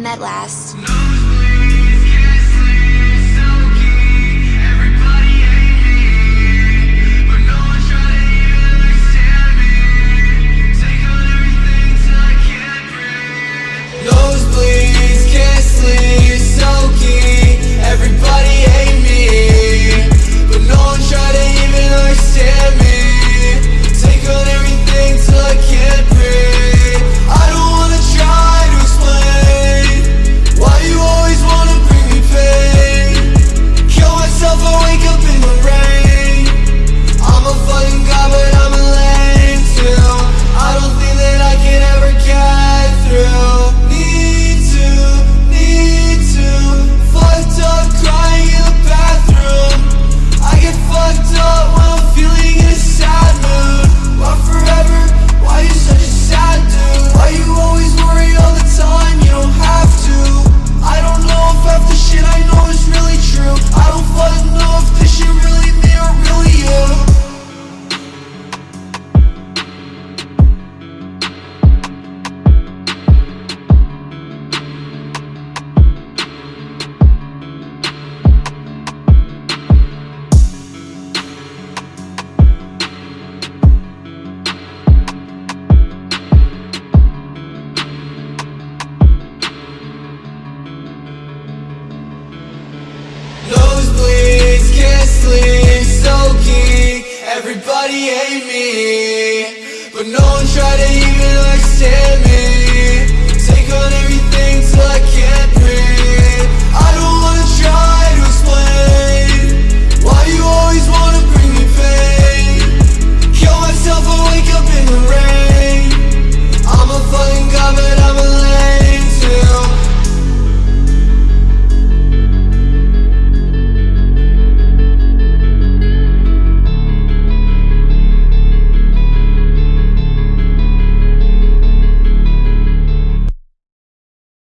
met last. Everybody hate me But no one tried to even understand me.